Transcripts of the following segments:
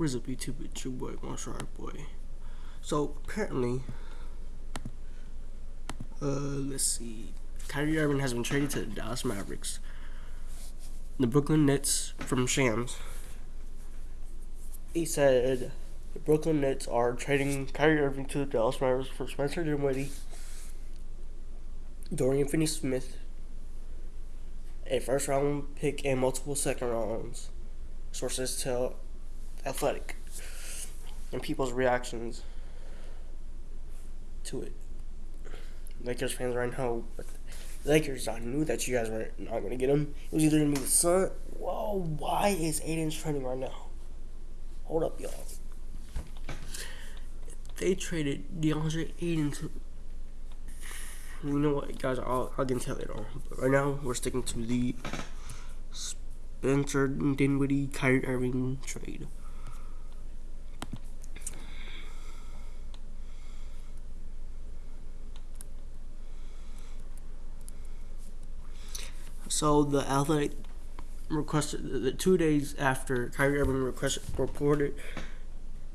What is up, YouTube? It's your boy, Marshall Boy. So, apparently, uh, let's see. Kyrie Irving has been traded to the Dallas Mavericks. The Brooklyn Nets from Shams. He said the Brooklyn Nets are trading Kyrie Irving to the Dallas Mavericks for Spencer Dinwiddie, Dorian Finney-Smith, a first round pick, and multiple second rounds. Sources tell Athletic and people's reactions to it. Lakers fans right now, Lakers, I knew that you guys were not going to get him. It was either going to be the Sun. Whoa, why is Ayton's trending right now? Hold up, y'all. They traded DeAndre Ayton to. You know what, guys? I'll, I'll get tell later on. But right now, we're sticking to the Spencer Dinwiddie Kyrie Irving trade. So the Athletic requested the two days after Kyrie Irving requested, reported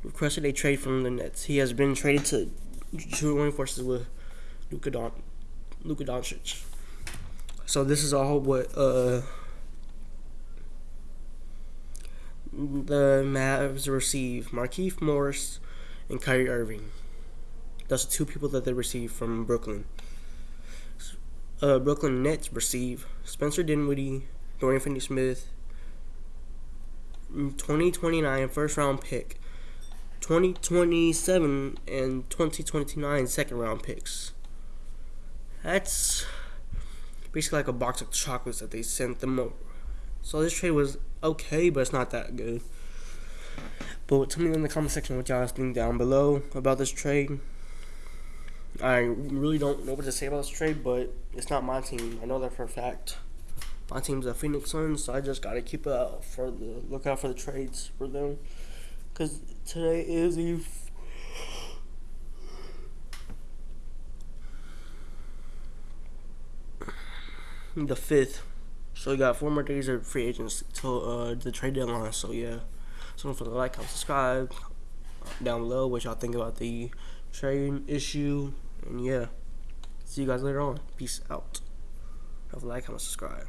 requested a trade from the Nets. He has been traded to join forces with Luka Don Luka Doncic. So this is all what uh, the Mavs receive: Markieff Morris and Kyrie Irving. That's two people that they receive from Brooklyn uh, Brooklyn Nets receive Spencer Dinwiddie, Dorian Finney-Smith, 2029 first round pick, 2027 and 2029 second round picks. That's basically like a box of chocolates that they sent them over. So this trade was okay, but it's not that good. But tell me in the comment section what y'all think down below about this trade. I really don't know what to say about this trade, but it's not my team. I know that for a fact. My team's the Phoenix Suns, so I just gotta keep out for the look out for the trades for them. Cause today is the the fifth, so we got four more days of free agents till uh, the trade deadline. So yeah, so don't forget to like, comment, subscribe down below what y'all think about the trade issue and yeah, see you guys later on. Peace out. Have a like, comment, subscribe.